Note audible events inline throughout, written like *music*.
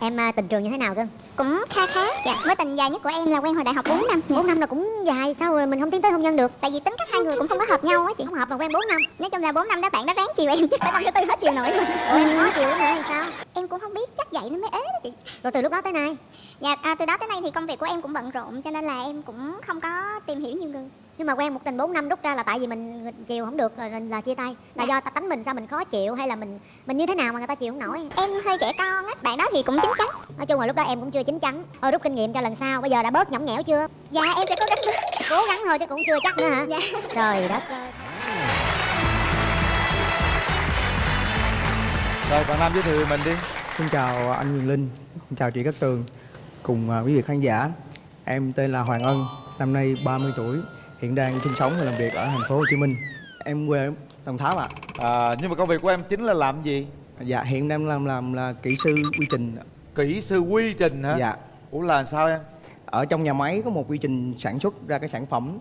Em à, tình trường như thế nào cưng? Cũng kha khá. Dạ Mối tình dài nhất của em là quen hồi đại học 4 năm. Dạ. 4 năm là cũng dài sao rồi mình không tiến tới hôn nhân được. Tại vì tính cách hai người cũng không có hợp nhau á chị Không hợp mà quen 4 năm. Nói chung là 4 năm đó bạn đã ráng chiều em chứ tới năm thứ tư hết chiều nổi luôn. Ủa em khó chịu lắm hả hay sao? Em cũng không biết chắc vậy nó mới ế đó chị. Rồi từ lúc đó tới nay? Dạ à, từ đó tới nay thì công việc của em cũng bận rộn Cho nên là em cũng không có tìm hiểu nhiều người Nhưng mà quen một tình 4 năm rút ra là tại vì mình chiều không được rồi là chia tay. Là Dạ. do ta tánh mình sao mình khó chịu hay là mình mình như thế nào mà người ta chịu không nổi? Em hơi trẻ con á Bạn đó thì cũng chín chắn. Nói chung là lúc đó em cũng chưa chín chắn. Thôi rút kinh nghiệm cho lần sau Bây giờ đã bớt nhõng nhẽo chưa? Dạ em sẽ cố gắng Cố gắng thôi chứ cũng chưa chắc nữa hả? Dạ. Trời đất. Ơi Rồi bạn Nam giới thiệu về mình đi. Xin chào anh Quyền Linh, xin chào chị Cát Tường. Cùng à, quý vị khán giả. Em tên là Hoàng Ân, năm nay 30 tuổi, hiện đang sinh sống và làm việc ở thành phố Hồ Chí Minh. Em quê Đồng Tháp ạ. à, Nhưng mà công việc của em chính là làm gì? Dạ hiện đang làm làm là kỹ sư quy trình. Kỹ sư quy trình hả? Dạ. Ủa là sao em? Ở trong nhà máy có một quy trình sản xuất ra cái sản phẩm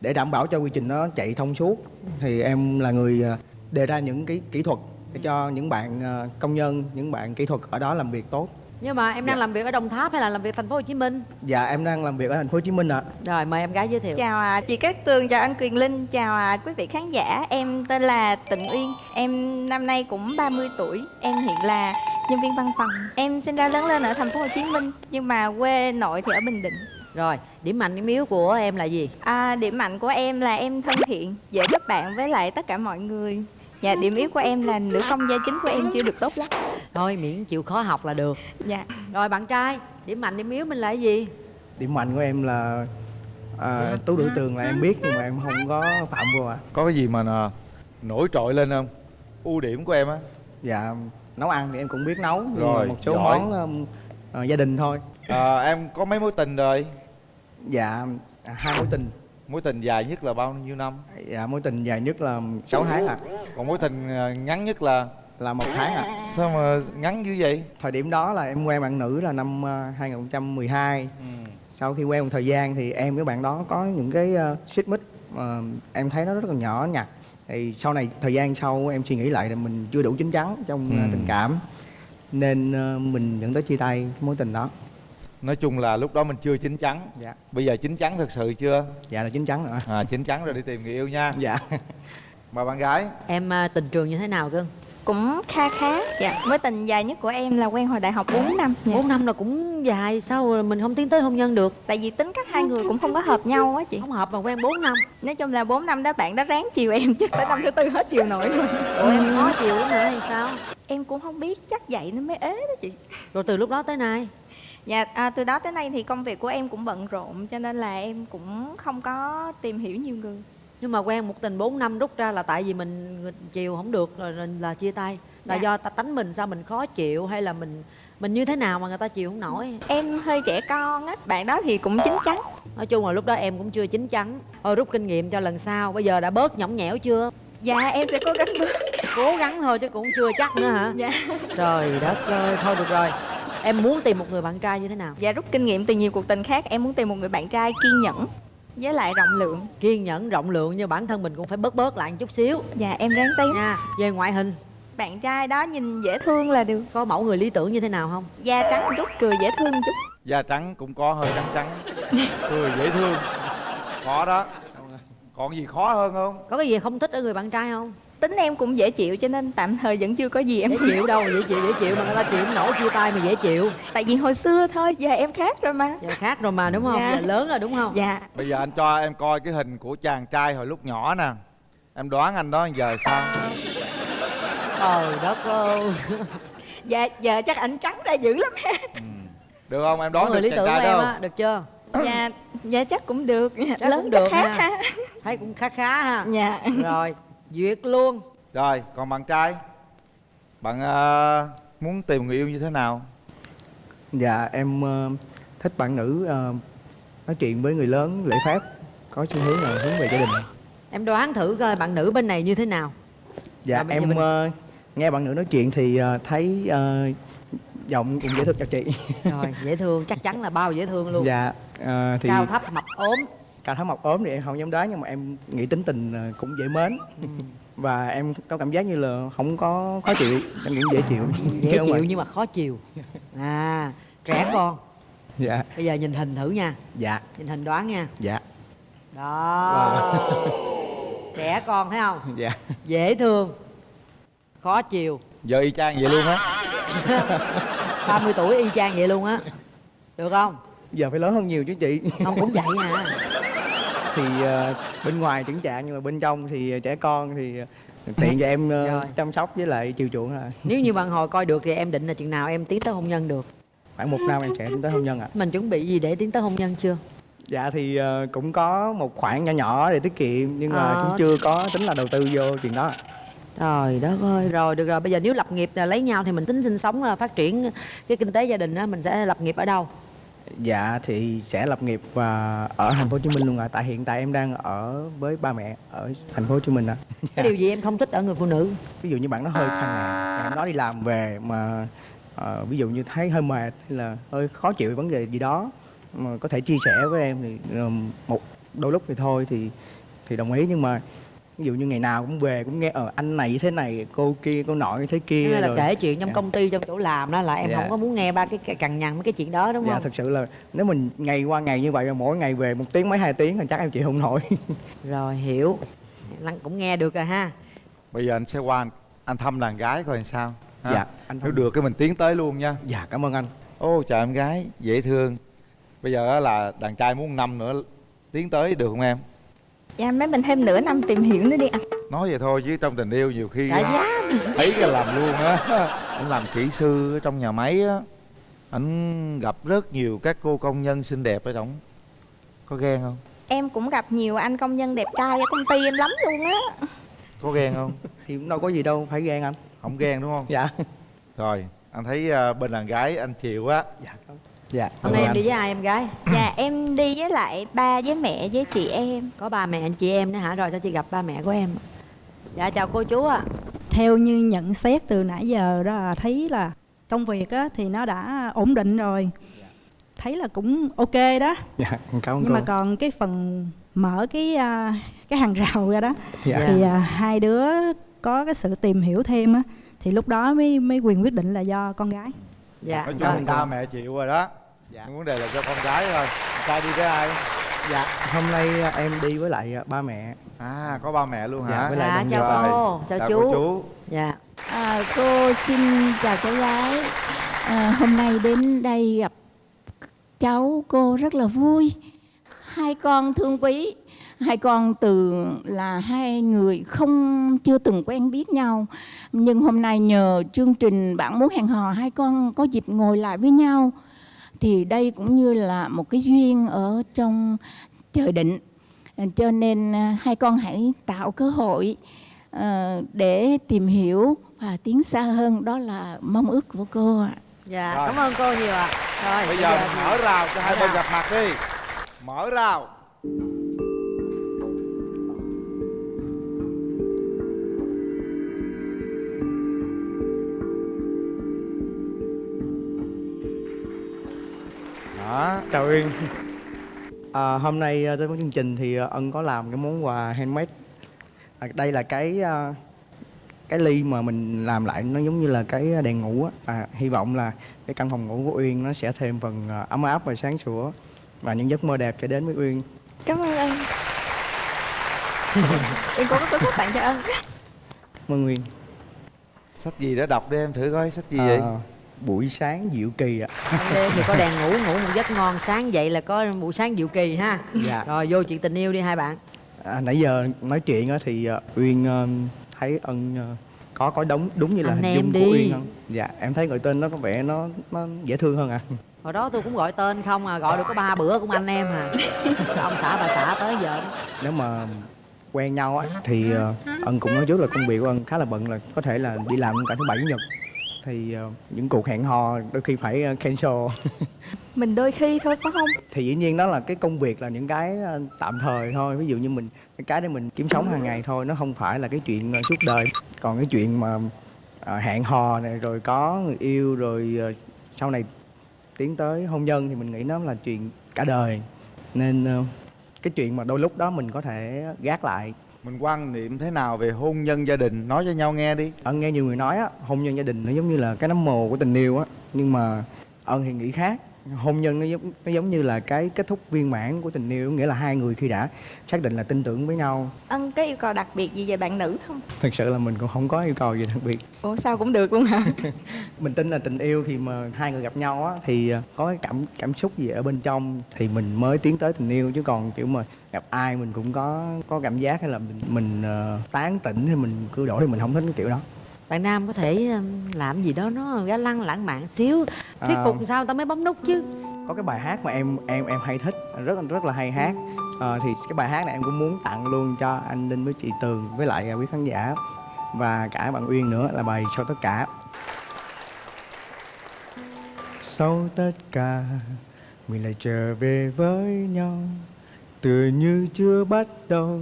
để đảm bảo cho quy trình nó chạy thông suốt thì em là người à, đề ra những cái kỹ thuật để cho những bạn à, công nhân, những bạn kỹ thuật ở đó làm việc tốt. Nhưng mà em đang Dạ. làm việc ở Đồng Tháp hay là làm việc thành phố Hồ Chí Minh? Dạ em đang làm việc ở thành phố Hồ Chí Minh ạ. Rồi mời em gái giới thiệu. Chào à, chị Cát Tường, chào anh Quyền Linh, chào à, quý vị khán giả Em tên là Tịnh Uyên, em năm nay cũng 30 tuổi Em hiện là nhân viên văn phòng Em sinh ra lớn lên ở thành phố Hồ Chí Minh Nhưng mà quê nội thì ở Bình Định Rồi, điểm mạnh điểm yếu của em là gì? à, Điểm mạnh của em là em thân thiện, dễ kết bạn với lại tất cả mọi người Dạ, điểm yếu của em là nữ công gia chính của em chưa được tốt lắm Thôi miễn chịu khó học là được. Dạ Rồi bạn trai, điểm mạnh điểm yếu mình là cái gì? điểm mạnh của em là à, tú đuổi tường là em biết nhưng mà em không có phạm vô ạ Có cái gì mà à, nổi trội lên không? Ưu điểm của em á dạ nấu ăn thì em cũng biết nấu nhưng Rồi, mà một số giỏi. món um, ờ, gia đình thôi à, Em có mấy mối tình rồi? dạ à, hai mối tình Mối tình dài nhất là bao nhiêu năm? dạ mối tình dài nhất là 6 tháng ạ Còn mối tình à, ngắn nhất là là một tháng ạ Sao mà ngắn dữ vậy? thời điểm đó là em quen bạn nữ là năm ờ, 2012 Ừ. sau khi quen một thời gian thì em với bạn đó có những cái uh, xích mích mà em thấy nó rất là nhỏ nhặt thì sau này thời gian sau em suy nghĩ lại là mình chưa đủ chín chắn trong ờ, Ừ. tình cảm nên ờ, mình dẫn tới chia tay mối tình đó Nói chung là lúc đó mình chưa chín chắn. Dạ. Bây giờ chín chắn thật sự chưa? dạ là chín chắn rồi. À, chín chắn rồi đi tìm người yêu nha. Dạ. Mà bạn gái. Em à, tình trường như thế nào cưng? Cũng kha khá. Dạ, mối tình dài nhất của em là quen hồi đại học 4 năm. Dạ. 4 năm là cũng dài, sao rồi mình không tiến tới hôn nhân được? Tại vì tính cách hai người cũng không có hợp nhau á chị. Không hợp mà quen 4 năm. Nói chung là 4 năm đó bạn đã ráng chiều em chứ tới năm thứ tư hết chiều nổi luôn Ủa em khó chịu lắm hả? Hay sao? Em cũng không biết chắc vậy nó mới ế đó chị. Rồi từ lúc đó tới nay Dạ à, từ đó tới nay thì công việc của em cũng bận rộn Cho nên là em cũng không có tìm hiểu nhiều người. Nhưng mà quen một tình 4 năm rút ra là tại vì mình chiều không được rồi là- là chia tay. Là Dạ. do ta tánh mình sao mình khó chịu hay là mình mình như thế nào mà người ta chịu không nổi. Em hơi trẻ con á Bạn đó thì cũng chín chắn. Nói chung là lúc đó em cũng chưa chín chắn. Thôi rút kinh nghiệm cho lần sau Bây giờ đã bớt nhõng nhẽo chưa? Dạ em sẽ cố gắng bước Cố gắng thôi chứ cũng chưa chắc nữa hả? Dạ. Trời đất ơi Thôi được rồi Em muốn tìm một người bạn trai như thế nào? Dạ rút kinh nghiệm từ nhiều cuộc tình khác Em muốn tìm một người bạn trai kiên nhẫn Với lại rộng lượng. Kiên nhẫn rộng lượng Nhưng bản thân mình cũng phải bớt bớt lại một chút xíu. Dạ em ráng tí. Nha Về ngoại hình. Bạn trai đó nhìn dễ thương là được. Có mẫu người lý tưởng như thế nào không? Da trắng chút cười dễ thương chút. Da trắng cũng có hơi trắng trắng. Cười dễ thương. Có đó. Còn gì khó hơn không? Có cái gì không thích ở người bạn trai không Tính em cũng dễ chịu cho nên tạm thời vẫn chưa có gì em Dễ chịu đâu dễ chịu dễ chịu Mà người ta chịu không nổi chia tay mà dễ chịu. Tại vì hồi xưa thôi Giờ em khác rồi mà. Giờ khác rồi mà đúng không? Dạ. Giờ lớn rồi đúng không? Dạ. Bây giờ anh cho em coi cái hình của chàng trai hồi lúc nhỏ nè. Em đoán anh đó giờ sao? Trời đất ơi. *laughs* Dạ giờ chắc ảnh trắng ra dữ lắm ha. Được không? Em đoán người được lý chàng tưởng của trai em á? Được chưa? Dạ Dạ chắc cũng được. Chắc Lớn cũng được khác ha. ha. Thấy cũng khá khá ha. Dạ. Rồi duyệt luôn. Rồi, còn bạn trai? Bạn ờ, muốn tìm người yêu như thế nào? dạ em ờ, thích bạn nữ ờ, nói chuyện với người lớn lễ phép có xu hướng là hướng về gia đình. Em đoán thử coi bạn nữ bên này như thế nào. Dạ em mình- ờ, nghe bạn nữ nói chuyện thì ờ, thấy ờ, giọng cũng dễ thương cho chị. Rồi dễ thương chắc chắn là bao dễ thương luôn. Dạ ờ, thì Cao thấp mập ốm cao tháo mọc ốm thì em không dám đoán nhưng mà em nghĩ tính tình ờ, cũng dễ mến. Và em có cảm giác như là không có khó chịu em nghĩ dễ chịu. Dễ chịu phải- nhưng mà khó chiều à trẻ con. Dạ. Bây giờ nhìn hình thử nha. Dạ. Nhìn hình đoán nha. Dạ. Đó. Trẻ con thấy không? Dạ. Dễ thương khó chiều giờ y chang vậy luôn á. *laughs* 30 tuổi y chang vậy luôn á. Được không? Giờ phải lớn hơn nhiều chứ chị. Không cũng vậy à thì ờ, bên ngoài chững chạc nhưng mà bên trong thì trẻ con thì tiện cho em ờ, Rồi. chăm sóc với lại chiều chuộng là nếu như bạn hồi coi được thì em định là chừng nào em tiến tới hôn nhân được khoảng một năm em sẽ tiến tới hôn nhân ạ mình chuẩn bị gì để tiến tới hôn nhân chưa dạ thì ờ, cũng có một khoản nhỏ nhỏ để tiết kiệm nhưng mà Ờ. cũng chưa có tính là đầu tư vô chuyện đó Trời đất ơi, rồi được rồi, bây giờ nếu lập nghiệp là lấy nhau thì mình tính sinh sống là phát triển cái kinh tế gia đình á, mình sẽ lập nghiệp ở đâu? Dạ thì sẽ lập nghiệp và ở thành phố Hồ Chí Minh luôn ạ. Tại hiện tại em đang ở với ba mẹ ở thành phố Hồ Chí Minh ạ. Cái điều gì em không thích ở người phụ nữ? ví dụ như bạn nó hơi phàn nàn. Em nó đi làm về mà ờ, ví dụ như thấy hơi mệt hay là hơi khó chịu vấn đề gì đó mà có thể chia sẻ với em thì ờ, một đôi lúc thì thôi thì thì đồng ý. Nhưng mà ví dụ như ngày nào cũng về cũng nghe ờ anh này thế này cô kia cô nọ như thế kia Hay là rồi- kể chuyện trong Dạ. công ty, trong chỗ làm đó là em Dạ. không có muốn nghe ba cái cằn nhằn mấy cái chuyện đó đúng dạ không? thực sự là nếu mình ngày qua ngày như vậy mà mỗi ngày về một tiếng mấy hai tiếng thì chắc em chịu không nổi *laughs* Rồi, hiểu. Lăng cũng nghe được rồi ha. bây giờ anh sẽ qua anh, anh thăm đàn gái coi làm sao ha? dạ anh nếu được cái mình tiến tới luôn nha dạ cảm ơn anh ô chào em gái dễ thương bây giờ á là đàn trai muốn năm nữa tiến tới được không em Dạ mấy mình thêm nửa năm tìm hiểu nữa đi anh nói vậy thôi chứ trong tình yêu nhiều khi giá. thấy cái làm luôn á anh làm kỹ sư ở trong nhà máy á. Anh gặp rất nhiều các cô công nhân xinh đẹp ở trong. Có ghen không? Em cũng gặp nhiều anh công nhân đẹp trai ở công ty em lắm luôn á. Có ghen không? Thì cũng đâu có gì đâu phải ghen anh. Không ghen đúng không? Dạ. Rồi anh thấy à, bên đàn gái anh chịu á dạ dạ Hôm nay em đi với ai em gái? Dạ em đi với lại ba với mẹ với chị em Có ba mẹ anh chị em nữa hả? Rồi cho chị gặp ba mẹ của em. Dạ chào cô chú ạ. theo như nhận xét từ nãy giờ đó là thấy là công việc á, thì nó đã ổn định rồi thấy là cũng ok đó dạ cảm ơn nhưng cô mà còn cái phần mở cái à, cái hàng rào ra đó dạ. thì à, hai đứa có cái sự tìm hiểu thêm á thì lúc đó mới mới quyền quyết định là do con gái Dạ. nói chung ba mẹ chịu rồi đó Dạ. Nhưng vấn đề là cho con gái thôi trai đi với ai dạ hôm nay à, em đi với lại à, ba mẹ à có ba mẹ luôn Dạ, hả với lại Dạ, đồng chào Rồi, cô, chào, chào chú. cô chú Dạ. À, cô xin chào cháu gái. À, hôm nay đến đây gặp cháu cô rất là vui. Hai con thương quý, hai con từ là hai người không chưa từng quen biết nhau, nhưng hôm nay nhờ chương trình bạn muốn hẹn hò hai con có dịp ngồi lại với nhau, thì đây cũng như là một cái duyên ở trong trời định. À, Cho nên à, hai con hãy tạo cơ hội ờ, để tìm hiểu và tiến xa hơn đó là mong ước của cô ạ. Dạ, Rồi. cảm ơn cô nhiều ạ. Rồi, bây giờ mình thì- mở rào cho hai mở bên gặp mặt đi mở rào đó. Chào Uyên. À, hôm nay à, tới với chương trình thì à, ân có làm cái món quà handmade. À, đây là cái à, cái ly mà mình làm lại nó giống như là cái đèn ngủ á. À, hy vọng là cái căn phòng ngủ của Uyên nó sẽ thêm phần ấm áp và sáng sủa và những giấc mơ đẹp sẽ đến với Uyên. Cảm ơn anh *laughs* Em cũng có cuốn sách tặng cho anh Mơ Nguyên. Sách gì đó đọc đi em thử coi sách gì vậy? À, buổi sáng diệu kỳ ạ. Đêm thì có đèn ngủ ngủ một giấc ngon. Sáng dậy là có buổi sáng diệu kỳ ha. Dạ. rồi vô chuyện tình yêu đi hai bạn. À, nãy giờ nói chuyện á thì à, Uyên à, thấy ân à, có có đúng đúng như là Anh hình em dung đi. của Uyên không? Dạ em thấy gọi tên nó có vẻ nó nó dễ thương hơn ạ. Hồi đó tôi cũng gọi tên không à gọi được có ba bữa cũng anh em à. Ông xã bà xã tới giờ nếu mà quen nhau á thì ân cũng nói trước là công việc của ân khá là bận là có thể là đi làm cả thứ bảy chủ nhật thì ờ, những cuộc hẹn hò đôi khi phải ờ, cancel. *laughs* Mình đôi khi thôi phải không? Thì dĩ nhiên đó là cái công việc là những cái ờ, tạm thời thôi. Ví dụ như mình cái cái để mình kiếm sống hàng ngày thôi nó không phải là cái chuyện suốt đời. Còn cái chuyện mà hẹn hò này rồi có người yêu rồi sau này tiến tới hôn nhân thì mình nghĩ nó là chuyện cả đời. Nên cái chuyện mà đôi lúc đó mình có thể gác lại mình quan niệm thế nào về hôn nhân gia đình? Nói cho nhau nghe đi. Ân nghe nhiều người nói á, hôn nhân gia đình nó giống như là cái nấm mồ của tình yêu á, nhưng mà ân thì nghĩ khác hôn nhân nó giống nó giống như là cái kết thúc viên mãn của tình yêu nghĩa là hai người khi đã xác định là tin tưởng với nhau. Ân có yêu cầu đặc biệt gì về bạn nữ không? Thực sự là mình cũng không có yêu cầu gì đặc biệt. Ủa sao cũng được luôn hả? *laughs* Mình tin là tình yêu thì mà hai người gặp nhau á thì ờ, có cái cảm cảm xúc gì ở bên trong thì mình mới tiến tới tình yêu chứ còn kiểu mà gặp ai mình cũng có có cảm giác hay là mình, mình ờ, tán tỉnh hay mình cứ đổi thì mình không thích cái kiểu đó. Bạn nam có thể làm gì đó nó ga lăng lãng mạn xíu thuyết À. phục sao người ta mới bấm nút chứ? Có cái bài hát mà em em em hay thích rất rất là hay hát. Ờ, thì cái bài hát này em cũng muốn tặng luôn cho anh Linh với chị Tường với lại quý khán giả. Và cả bạn Uyên nữa là bài sau tất cả. Sau tất cả mình lại trở về với nhau. Tựa như chưa bắt đầu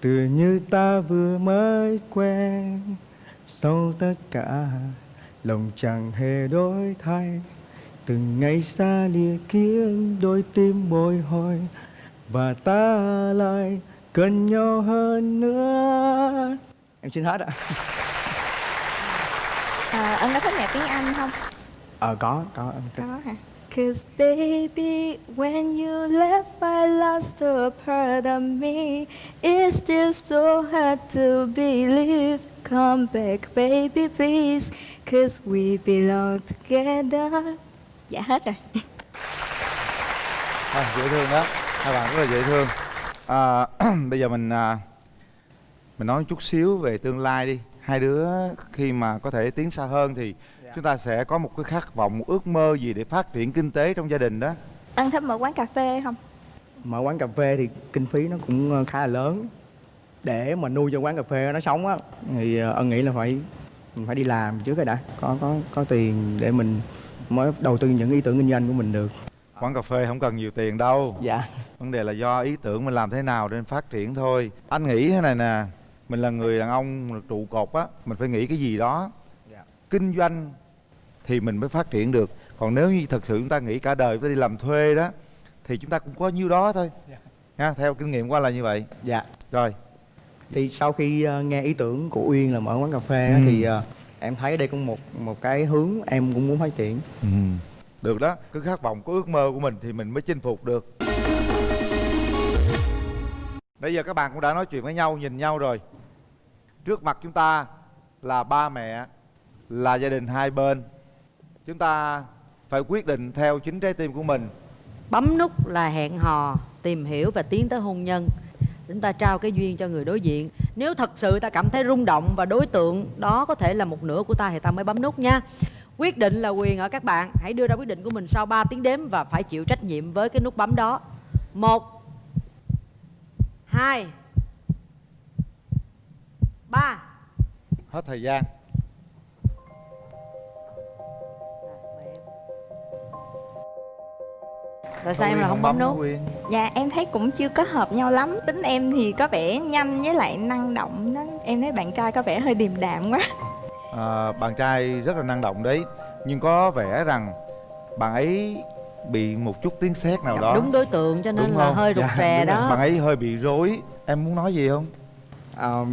tựa như ta vừa mới quen. Sau tất cả lòng chẳng hề đổi thay từng ngày xa lìa khiến đôi tim bồi hồi và ta lại cần nhau hơn nữa em xin hết ạ à, ân có thích nhạc tiếng anh không ờ có có thích. có hả Cause baby, when you left, I lost a part of me. It's still so hard to believe. Come back, baby, please. Cause we belong together. Dạ hết rồi. à, dễ thương đó hai bạn rất là dễ thương à, *clears throat* bây giờ mình à, mình nói chút xíu về tương lai đi hai đứa khi mà có thể tiến xa hơn thì chúng ta sẽ có một cái khát vọng một ước mơ gì để phát triển kinh tế trong gia đình đó Ân thích mở quán cà phê không? mở quán cà phê thì kinh phí nó cũng ờ, khá là lớn để mà nuôi cho quán cà phê nó sống á thì ờ, ân nghĩ là phải mình phải đi làm trước cái đã. Có có có tiền để mình mới đầu tư những ý tưởng kinh doanh của mình được. Quán cà phê không cần nhiều tiền đâu. Dạ. Vấn đề là do ý tưởng mình làm thế nào để phát triển thôi. Anh nghĩ thế này nè mình là người đàn ông trụ cột á mình phải nghĩ cái gì đó. Dạ. kinh doanh thì mình mới phát triển được. Còn nếu như thật sự chúng ta nghĩ cả đời ta đi làm thuê đó thì chúng ta cũng có nhiêu đó thôi. Ha theo kinh nghiệm qua là như vậy. Dạ. Rồi thì sau khi ờ, nghe ý tưởng của uyên là mở quán cà phê á, Ừ. thì ờ, em thấy đây cũng một một cái hướng em cũng muốn phát triển. Ừ. được đó cứ khát vọng có ước mơ của mình thì mình mới chinh phục được. Bây giờ các bạn cũng đã nói chuyện với nhau nhìn nhau rồi. Trước mặt chúng ta là ba mẹ là gia đình hai bên. Chúng ta phải quyết định theo chính trái tim của mình. Bấm nút là hẹn hò tìm hiểu và tiến tới hôn nhân chúng ta trao cái duyên cho người đối diện. Nếu thật sự ta cảm thấy rung động và đối tượng đó có thể là một nửa của ta thì ta mới bấm nút nha. Quyết định là quyền ở các bạn. Hãy đưa ra quyết định của mình sau 3 tiếng đếm và phải chịu trách nhiệm với cái nút bấm đó. Một, hai, ba. Hết thời gian. Tại sao em là không bấm nút Quyên? Dạ em thấy cũng chưa có hợp nhau lắm. Tính em thì có vẻ nhanh với lại năng động đó. Em thấy bạn trai có vẻ hơi điềm đạm quá. à, bạn trai rất là năng động đấy nhưng có vẻ rằng bạn ấy bị một chút tiếng sét nào đó đúng đối tượng cho nên Đúng là không? hơi rụt Dạ, rè rồi. đó bạn ấy hơi bị rối em muốn nói gì không Ờ,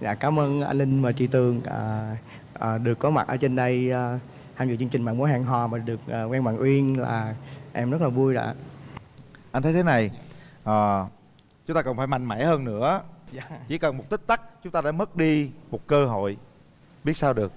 dạ cảm ơn anh linh và chị tường à, à, được có mặt ở trên đây à, tham dự chương trình bạn mối hẹn hò mà được à, quen bạn uyên là em rất là vui đã anh thấy thế này à, chúng ta cần phải mạnh mẽ hơn nữa. Dạ. chỉ cần một tích tắc chúng ta đã mất đi một cơ hội. Biết sao được